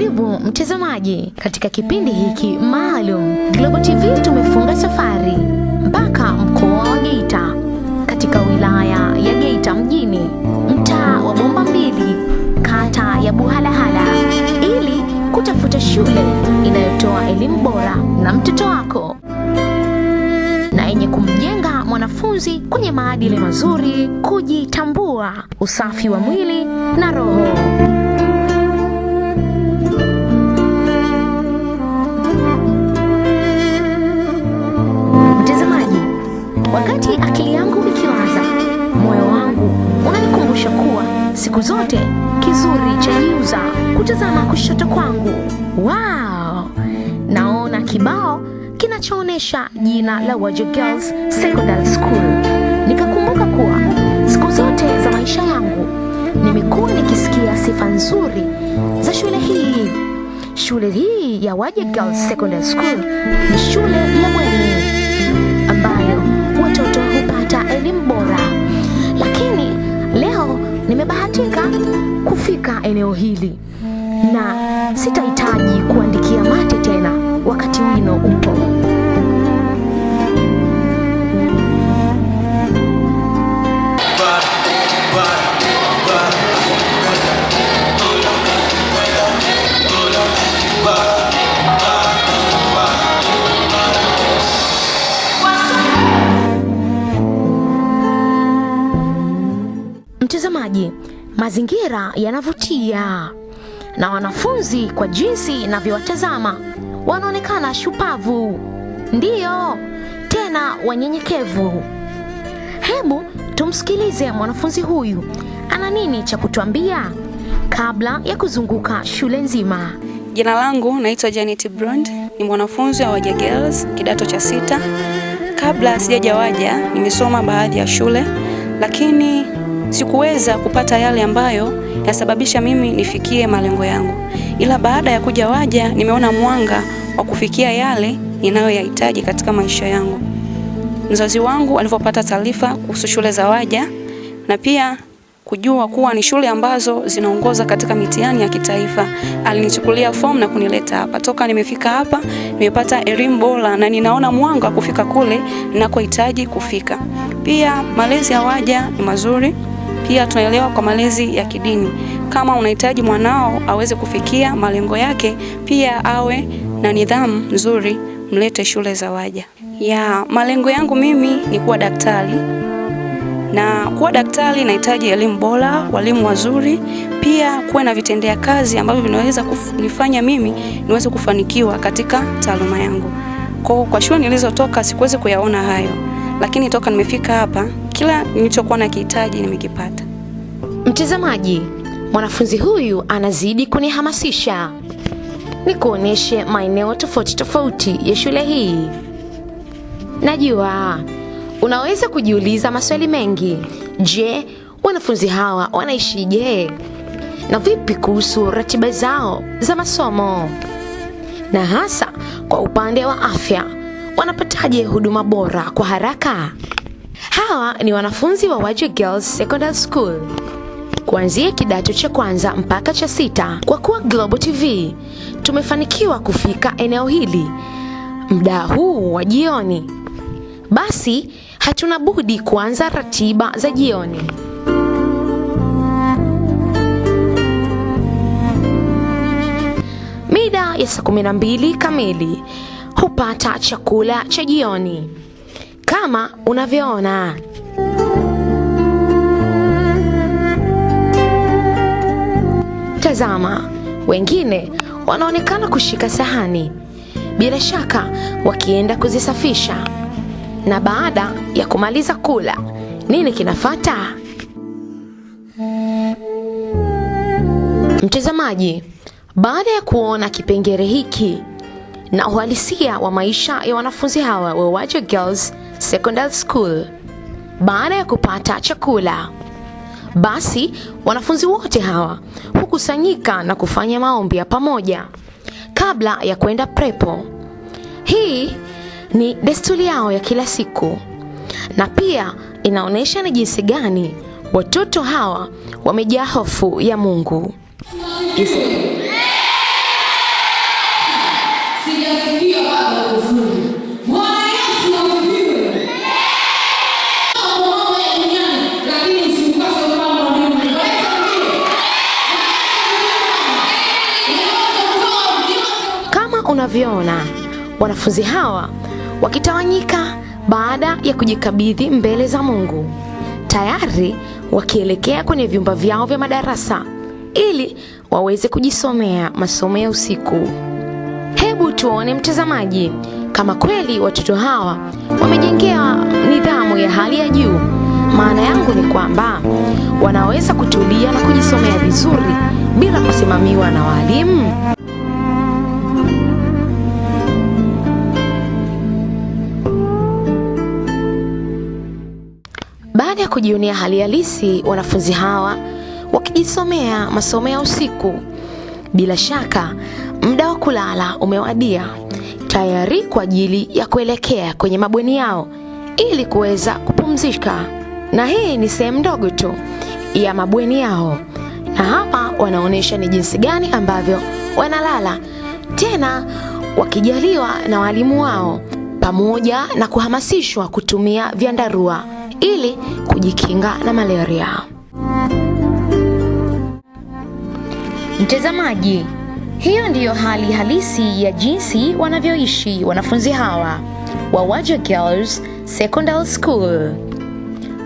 Karibu mtazamaji katika kipindi hiki maalum. Global TV tumefunga safari mpaka mkoa wa Geita, katika wilaya ya Geita mjini, mtaa wa Bomba Mbili, kata ya Buhalahala, ili kutafuta shule inayotoa elimu bora na mtoto wako na yenye kumjenga mwanafunzi kwenye maadili mazuri, kujitambua, usafi wa mwili na roho. Unanikumbusha kuwa siku zote kizuri chajiuza kutazama kushoto kwangu. Wow! Naona kibao kinachoonyesha jina la Wajo Girls Secondary School. Nikakumbuka kuwa siku zote za maisha yangu nimekuwa nikisikia sifa nzuri za shule hii. Shule hii ya Wajo Girls Secondary School ni shule ya bweni nimebahatika kufika eneo hili na sitahitaji kuandikia mate tena wakati wino upo. Mazingira yanavutia na wanafunzi kwa jinsi inavyowatazama wanaonekana shupavu, ndiyo tena wanyenyekevu. Hebu tumsikilize mwanafunzi huyu ana nini cha kutuambia kabla ya kuzunguka shule nzima. Jina langu naitwa Janet Brond, ni mwanafunzi wa Waja Girls kidato cha sita. Kabla sijaja Waja nimesoma baadhi ya shule, lakini sikuweza kupata yale ambayo yasababisha mimi nifikie malengo yangu, ila baada ya kuja Waja nimeona mwanga wa kufikia yale ninayoyahitaji katika maisha yangu. Mzazi wangu alivyopata taarifa kuhusu shule za Waja na pia kujua kuwa ni shule ambazo zinaongoza katika mitihani ya kitaifa, alinichukulia fomu na kunileta hapa. Toka nimefika hapa, nimepata elimu bora na ninaona mwanga wa kufika kule ninakohitaji kufika. Pia malezi ya Waja ni mazuri, pia tunaelewa kwa malezi ya kidini. Kama unahitaji mwanao aweze kufikia malengo yake, pia awe na nidhamu nzuri, mlete shule za Waja. Ya malengo yangu mimi ni kuwa daktari na kuwa daktari nahitaji elimu bora, walimu wazuri, pia kuwe na vitendea kazi ambavyo vinaweza kunifanya mimi niweze kufanikiwa katika taaluma yangu. Kwa, kwa shule nilizotoka sikuwezi kuyaona hayo, lakini toka nimefika hapa kila nilichokuwa nakihitaji nimekipata. Mtazamaji, mwanafunzi huyu anazidi kunihamasisha ni kuonyeshe maeneo tofauti tofauti ya shule hii. Najua unaweza kujiuliza maswali mengi. Je, wanafunzi hawa wanaishije? Na vipi kuhusu ratiba zao za masomo? Na hasa kwa upande wa afya, wanapataje huduma bora kwa haraka? Hawa ni wanafunzi wa Waje Girls Secondary School kuanzia kidato cha kwanza mpaka cha sita. Kwa kuwa Global TV tumefanikiwa kufika eneo hili mda huu wa jioni, basi hatuna budi kuanza ratiba za jioni. Mida ya saa kumi na mbili kamili hupata chakula cha jioni kama unavyoona. Tazama, wengine wanaonekana kushika sahani, bila shaka wakienda kuzisafisha. Na baada ya kumaliza kula, nini kinafata? Mtazamaji, baada ya kuona kipengele hiki na uhalisia wa maisha ya wanafunzi hawa wa Waje Girls Secondary School, baada ya kupata chakula, basi wanafunzi wote hawa hukusanyika na kufanya maombi ya pamoja kabla ya kwenda prepo. Hii ni desturi yao ya kila siku na pia inaonyesha ni jinsi gani watoto hawa wamejaa hofu ya Mungu. Jinsi unavyoona wanafunzi hawa wakitawanyika baada ya kujikabidhi mbele za Mungu, tayari wakielekea kwenye vyumba vyao vya madarasa ili waweze kujisomea masomo ya usiku. Hebu tuone mtazamaji, kama kweli watoto hawa wamejengewa nidhamu ya hali ya juu. Maana yangu ni kwamba wanaweza kutulia na kujisomea vizuri bila kusimamiwa na walimu. Kujionea hali halisi wanafunzi hawa wakijisomea masomo ya usiku, bila shaka muda wa kulala umewadia, tayari kwa ajili ya kuelekea kwenye mabweni yao ili kuweza kupumzika. Na hii ni sehemu ndogo tu ya mabweni yao, na hapa wanaonyesha ni jinsi gani ambavyo wanalala, tena wakijaliwa na walimu wao, pamoja na kuhamasishwa kutumia vyandarua ili kujikinga na malaria. Mtazamaji, hiyo ndiyo hali halisi ya jinsi wanavyoishi wanafunzi hawa wa Waja Girls Secondary School.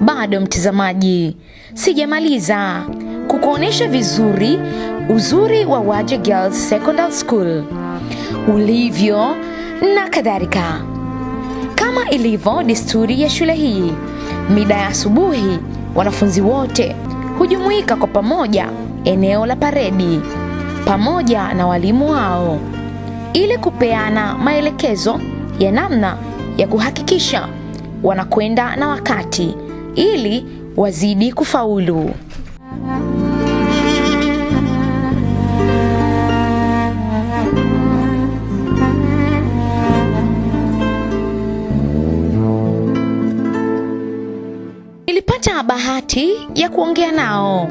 Bado mtazamaji, sijamaliza kukuonesha vizuri uzuri wa Waja Girls Secondary School ulivyo na kadhalika. Kama ilivyo desturi ya shule hii, mida ya asubuhi wanafunzi wote hujumuika kwa pamoja eneo la paredi pamoja na walimu wao ili kupeana maelekezo ya namna ya kuhakikisha wanakwenda na wakati ili wazidi kufaulu. Bahati ya kuongea nao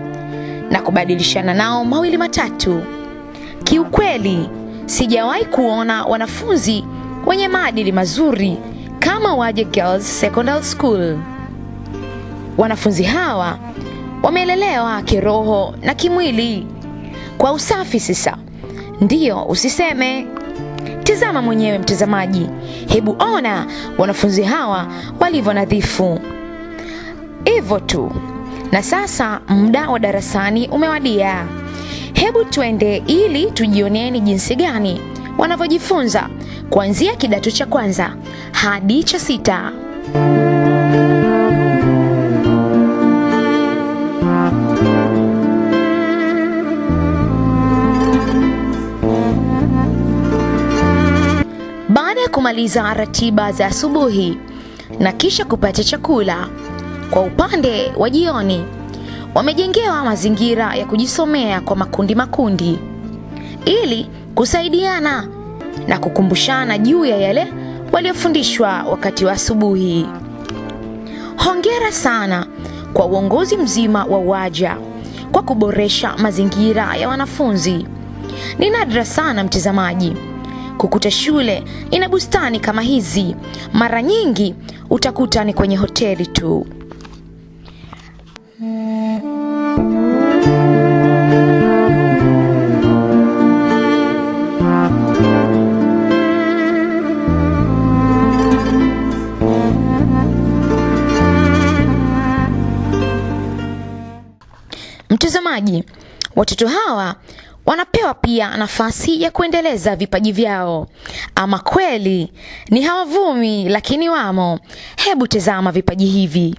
na kubadilishana nao mawili matatu. Kiukweli, sijawahi kuona wanafunzi wenye maadili mazuri kama Waje Girls Secondary School. Wanafunzi hawa wamelelewa kiroho na kimwili kwa usafi. Sasa ndiyo, usiseme. Tizama mwenyewe mtazamaji, hebu ona wanafunzi hawa walivyo nadhifu. Hivyo tu. Na sasa muda wa darasani umewadia. Hebu twende ili tujionee ni jinsi gani wanavyojifunza kuanzia kidato cha kwanza hadi cha sita. Baada ya kumaliza ratiba za asubuhi na kisha kupata chakula, kwa upande wa jioni wamejengewa mazingira ya kujisomea kwa makundi makundi ili kusaidiana na kukumbushana juu ya yale waliofundishwa wakati wa asubuhi. Hongera sana kwa uongozi mzima wa Waja kwa kuboresha mazingira ya wanafunzi. Ni nadra sana mtazamaji kukuta shule ina bustani kama hizi. Mara nyingi utakuta ni kwenye hoteli tu. Mtazamaji, watoto hawa wanapewa pia nafasi ya kuendeleza vipaji vyao. Ama kweli ni hawavumi, lakini wamo. Hebu tazama vipaji hivi.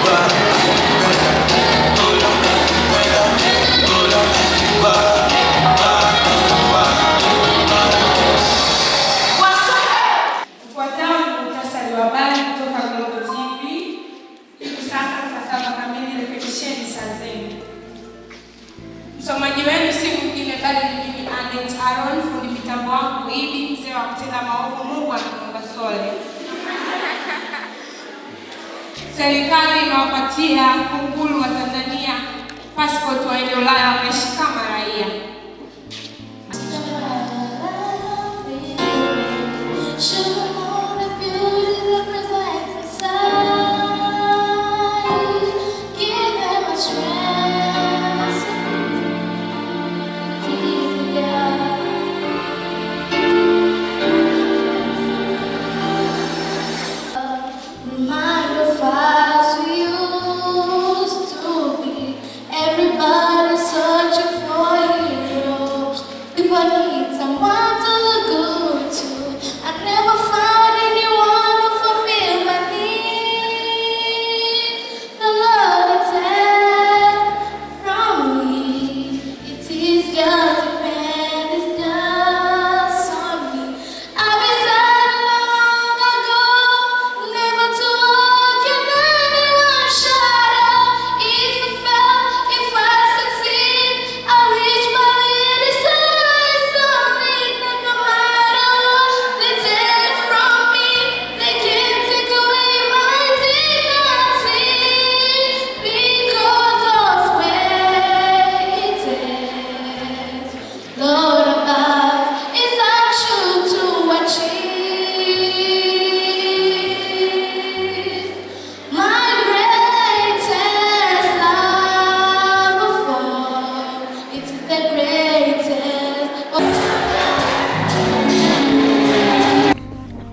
Ufuatao saa zenu. Msomaji wenu si mwingine bali ni mimi Anet Aaron, fundi mitambo wangu Idi, mzee wa kutenda maovu. Mungu anamuomba sole. Serikali inawapatia kunguru wa Tanzania passport waende Ulaya wakaishi kama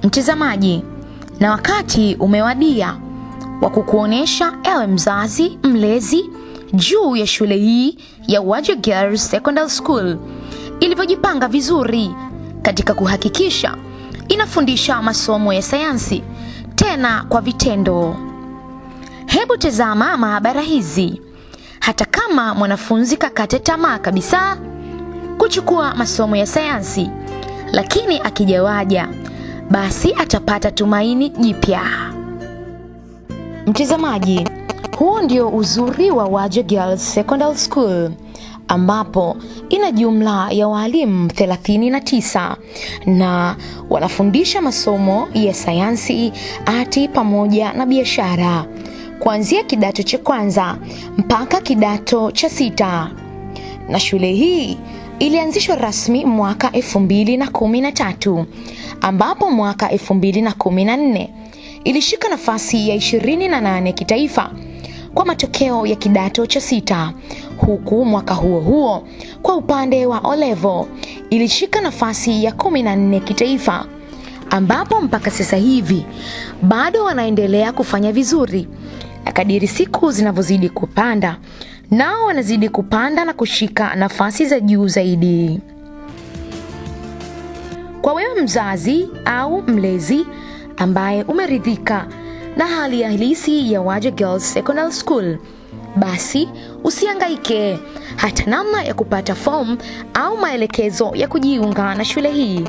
Mtazamaji, na wakati umewadia wa kukuonesha ewe mzazi mlezi juu ya shule hii ya Uwaje Girls Secondary School ilivyojipanga vizuri katika kuhakikisha inafundisha masomo ya sayansi tena kwa vitendo. Hebu tazama maabara hizi. Hata kama mwanafunzi kakate tamaa kabisa kuchukua masomo ya sayansi, lakini akijawaja basi atapata tumaini jipya. Mtazamaji, huo ndio uzuri wa Waje Girls Secondary School ambapo ina jumla ya walimu 39 na wanafundisha masomo ya sayansi, ati pamoja na biashara kuanzia kidato cha kwanza mpaka kidato cha sita. Na shule hii ilianzishwa rasmi mwaka 2013 ambapo mwaka 2014 ilishika nafasi ya 28 kitaifa kwa matokeo ya kidato cha sita, huku mwaka huo huo kwa upande wa olevo ilishika nafasi ya 14 kitaifa, ambapo mpaka sasa hivi bado wanaendelea kufanya vizuri, na kadiri siku zinavyozidi kupanda nao wanazidi kupanda na kushika nafasi za juu zaidi. Kwa wewe mzazi au mlezi ambaye umeridhika na hali ya halisi ya Waje Girls Secondary School, basi usihangaike. Hata namna ya kupata fomu au maelekezo ya kujiunga na shule hii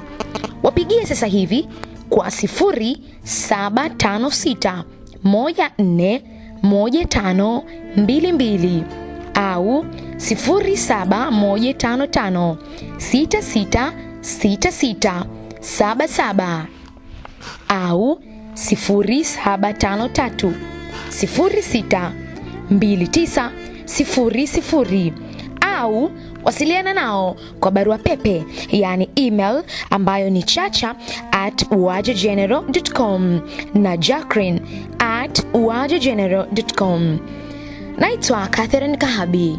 wapigie sasa hivi kwa 0756 14 1522 au 07155 6666 77 au 0753 06 29 00 au wasiliana nao kwa barua pepe yaani email ambayo ni chacha at uwajegeneral.com na jacrin at uwajegeneral.com. Naitwa Catherine Kahabi.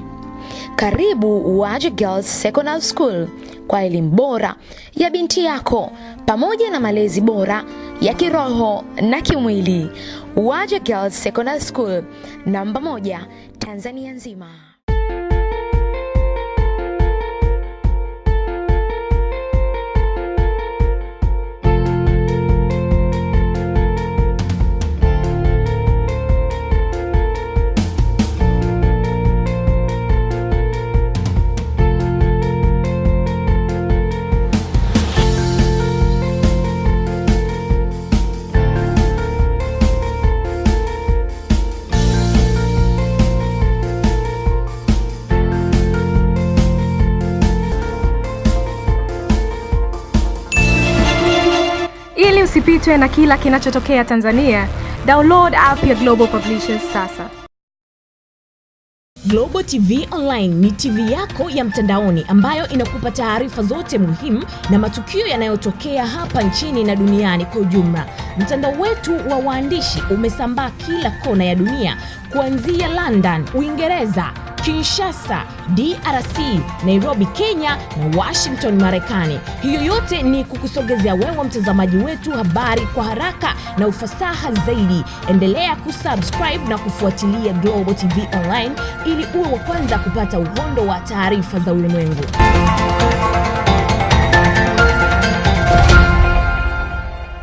Karibu Uwaje Girls Secondary School kwa elimu bora ya binti yako pamoja na malezi bora ya kiroho na kimwili. Waje Girls Secondary School, namba moja Tanzania nzima. Ili usipitwe na kila kinachotokea Tanzania, download app ya Global Publishers sasa. Global TV Online ni TV yako ya mtandaoni ambayo inakupa taarifa zote muhimu na matukio yanayotokea hapa nchini na duniani kwa ujumla. Mtandao wetu wa waandishi umesambaa kila kona ya dunia kuanzia London, Uingereza, Kinshasa, DRC, Nairobi, Kenya na Washington, Marekani. Hiyo yote ni kukusogezea wewe mtazamaji wetu habari kwa haraka na ufasaha zaidi. Endelea kusubscribe na kufuatilia Global TV Online ili uwe wa kwanza kupata uhondo wa taarifa za ulimwengu.